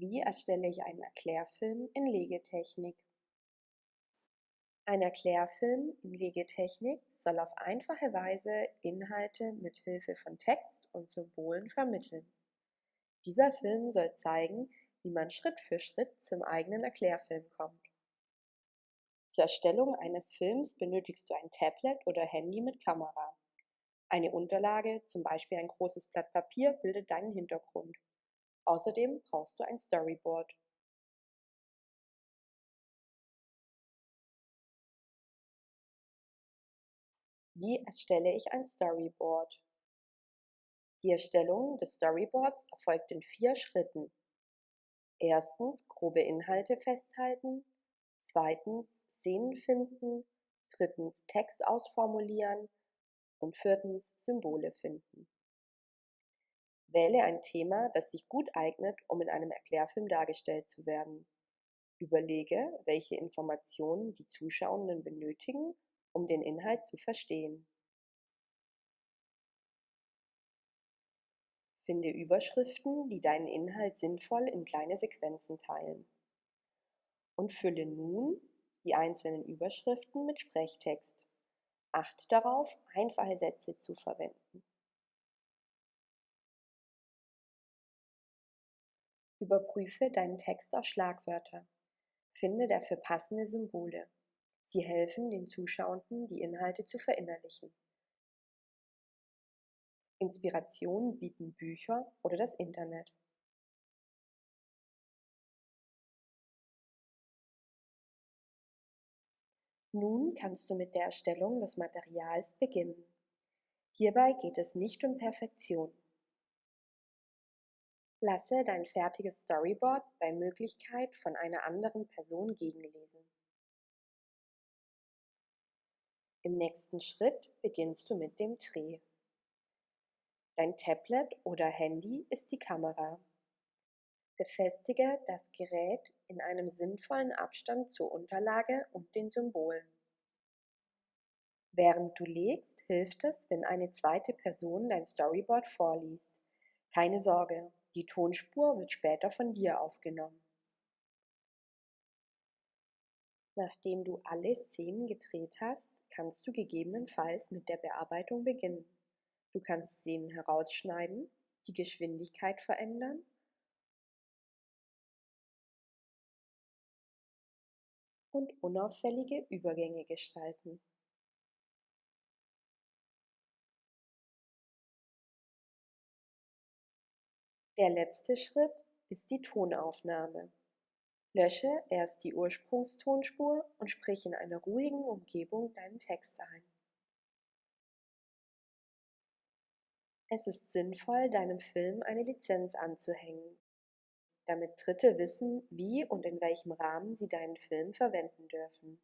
Wie erstelle ich einen Erklärfilm in Legetechnik? Ein Erklärfilm in Legetechnik soll auf einfache Weise Inhalte mit Hilfe von Text und Symbolen vermitteln. Dieser Film soll zeigen, wie man Schritt für Schritt zum eigenen Erklärfilm kommt. Zur Erstellung eines Films benötigst du ein Tablet oder Handy mit Kamera. Eine Unterlage, zum Beispiel ein großes Blatt Papier, bildet deinen Hintergrund. Außerdem brauchst du ein Storyboard. Wie erstelle ich ein Storyboard? Die Erstellung des Storyboards erfolgt in vier Schritten. Erstens grobe Inhalte festhalten, zweitens Szenen finden, drittens Text ausformulieren und viertens Symbole finden. Wähle ein Thema, das sich gut eignet, um in einem Erklärfilm dargestellt zu werden. Überlege, welche Informationen die Zuschauenden benötigen, um den Inhalt zu verstehen. Finde Überschriften, die deinen Inhalt sinnvoll in kleine Sequenzen teilen. Und fülle nun die einzelnen Überschriften mit Sprechtext. Achte darauf, einfache Sätze zu verwenden. Überprüfe deinen Text auf Schlagwörter. Finde dafür passende Symbole. Sie helfen den Zuschauenden, die Inhalte zu verinnerlichen. Inspiration bieten Bücher oder das Internet. Nun kannst du mit der Erstellung des Materials beginnen. Hierbei geht es nicht um Perfektion. Lasse dein fertiges Storyboard bei Möglichkeit von einer anderen Person gegenlesen. Im nächsten Schritt beginnst du mit dem Dreh. Dein Tablet oder Handy ist die Kamera. Befestige das Gerät in einem sinnvollen Abstand zur Unterlage und den Symbolen. Während du legst, hilft es, wenn eine zweite Person dein Storyboard vorliest. Keine Sorge, die Tonspur wird später von dir aufgenommen. Nachdem du alle Szenen gedreht hast, kannst du gegebenenfalls mit der Bearbeitung beginnen. Du kannst Szenen herausschneiden, die Geschwindigkeit verändern und unauffällige Übergänge gestalten. Der letzte Schritt ist die Tonaufnahme. Lösche erst die Ursprungstonspur und sprich in einer ruhigen Umgebung deinen Text ein. Es ist sinnvoll, deinem Film eine Lizenz anzuhängen, damit Dritte wissen, wie und in welchem Rahmen sie deinen Film verwenden dürfen.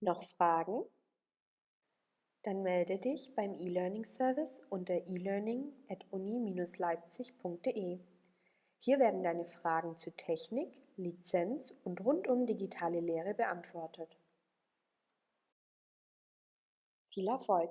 Noch Fragen? Dann melde dich beim E-Learning-Service unter elearning.uni-leipzig.de. Hier werden deine Fragen zu Technik, Lizenz und rund um digitale Lehre beantwortet. Viel Erfolg!